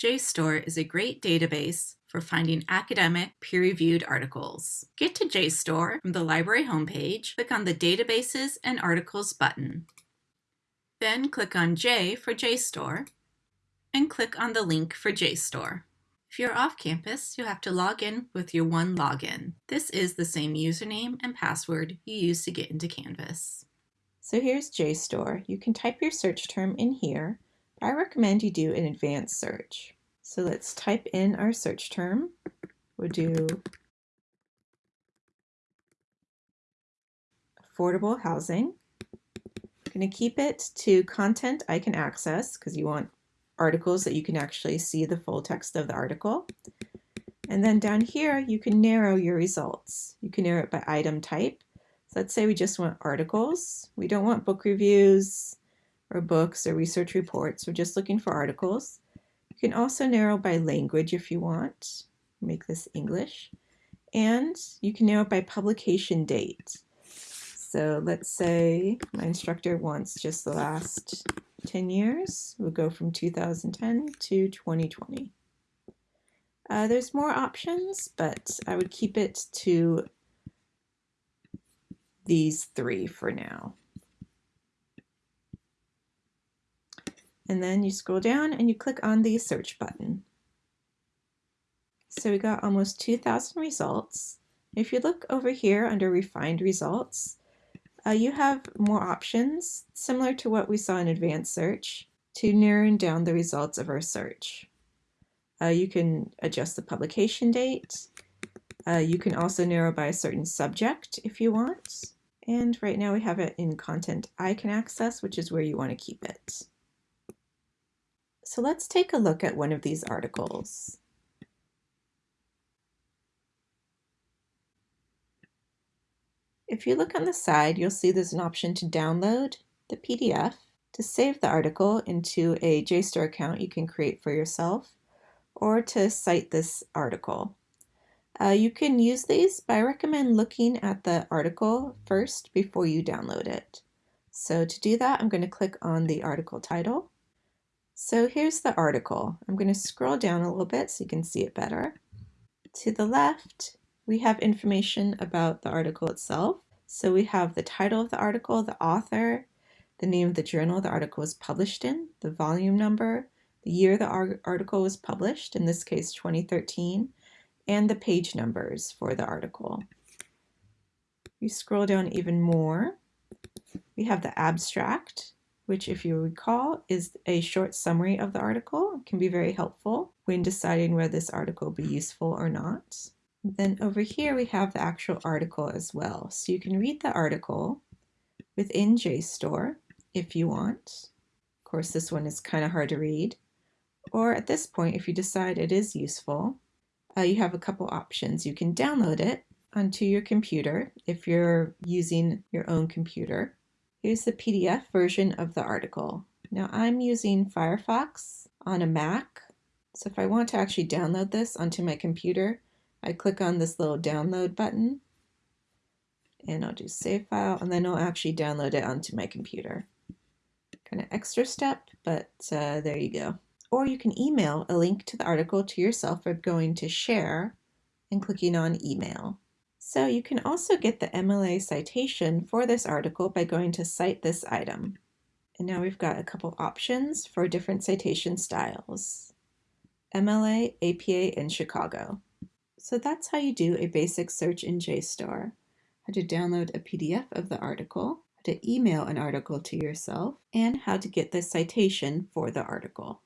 JSTOR is a great database for finding academic peer-reviewed articles. Get to JSTOR from the library homepage, click on the Databases and Articles button. Then click on J for JSTOR and click on the link for JSTOR. If you're off campus, you'll have to log in with your one login. This is the same username and password you use to get into Canvas. So here's JSTOR. You can type your search term in here I recommend you do an advanced search. So let's type in our search term. We'll do affordable housing. I'm going to keep it to content I can access because you want articles that you can actually see the full text of the article. And then down here, you can narrow your results. You can narrow it by item type. So let's say we just want articles. We don't want book reviews, or books or research reports. We're just looking for articles. You can also narrow by language if you want. Make this English. And you can narrow by publication date. So let's say my instructor wants just the last 10 years. We'll go from 2010 to 2020. Uh, there's more options, but I would keep it to these three for now. And then you scroll down and you click on the search button. So we got almost 2,000 results. If you look over here under refined results, uh, you have more options similar to what we saw in advanced search to narrowing down the results of our search. Uh, you can adjust the publication date. Uh, you can also narrow by a certain subject if you want. And right now we have it in content I can access, which is where you want to keep it. So let's take a look at one of these articles. If you look on the side, you'll see there's an option to download the PDF. To save the article into a JSTOR account you can create for yourself, or to cite this article. Uh, you can use these, but I recommend looking at the article first before you download it. So to do that, I'm going to click on the article title. So here's the article. I'm going to scroll down a little bit so you can see it better. To the left, we have information about the article itself. So we have the title of the article, the author, the name of the journal the article was published in, the volume number, the year the article was published, in this case 2013, and the page numbers for the article. You scroll down even more, we have the abstract, which if you recall is a short summary of the article. It can be very helpful when deciding whether this article will be useful or not. Then over here we have the actual article as well. So you can read the article within JSTOR if you want. Of course this one is kind of hard to read. Or at this point if you decide it is useful, uh, you have a couple options. You can download it onto your computer if you're using your own computer. Here's the PDF version of the article. Now I'm using Firefox on a Mac. So if I want to actually download this onto my computer, I click on this little download button and I'll do save file and then I'll actually download it onto my computer. Kind of extra step, but uh, there you go. Or you can email a link to the article to yourself by going to share and clicking on email. So you can also get the MLA citation for this article by going to cite this item. And now we've got a couple options for different citation styles. MLA, APA, and Chicago. So that's how you do a basic search in JSTOR. How to download a PDF of the article, how to email an article to yourself, and how to get the citation for the article.